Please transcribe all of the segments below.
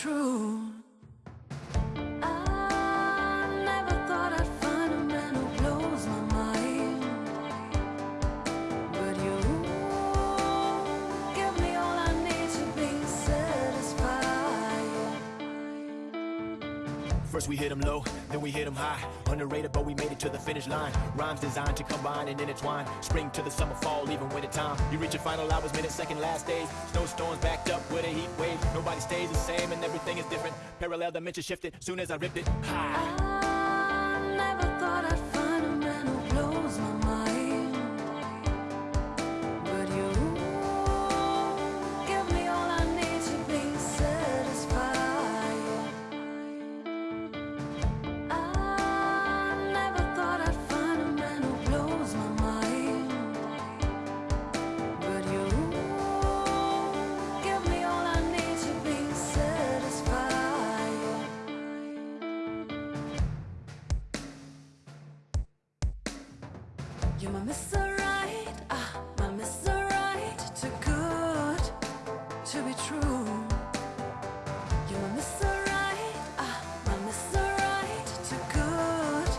true. First we hit them low, then we hit them high. Underrated, but we made it to the finish line. Rhymes designed to combine and intertwine. Spring to the summer, fall, even winter time. You reach your final hours, minute, second, last days. Snowstorms backed up with a heat wave. Nobody stays the same and everything is different. Parallel dimension shifted, soon as I ripped it. High. You're my Mr. Right, ah, my Mr. Right good to be true You're my Mr. Right, ah, my Mr. Right good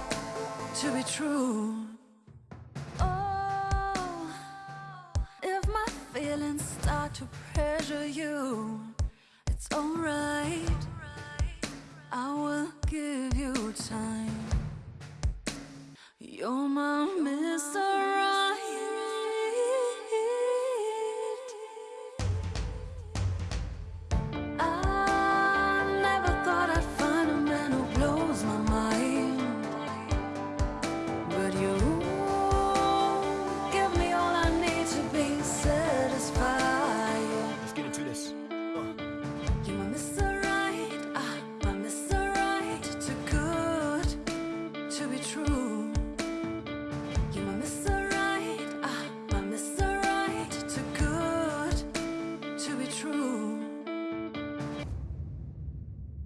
to be true Oh, if my feelings start to pressure you It's alright, I will give you time